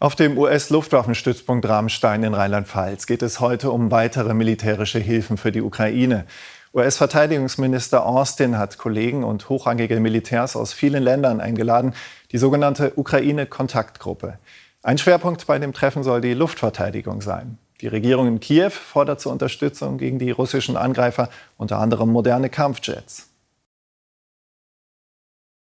Auf dem US-Luftwaffenstützpunkt Ramstein in Rheinland-Pfalz geht es heute um weitere militärische Hilfen für die Ukraine. US-Verteidigungsminister Austin hat Kollegen und hochrangige Militärs aus vielen Ländern eingeladen, die sogenannte Ukraine-Kontaktgruppe. Ein Schwerpunkt bei dem Treffen soll die Luftverteidigung sein. Die Regierung in Kiew fordert zur Unterstützung gegen die russischen Angreifer unter anderem moderne Kampfjets.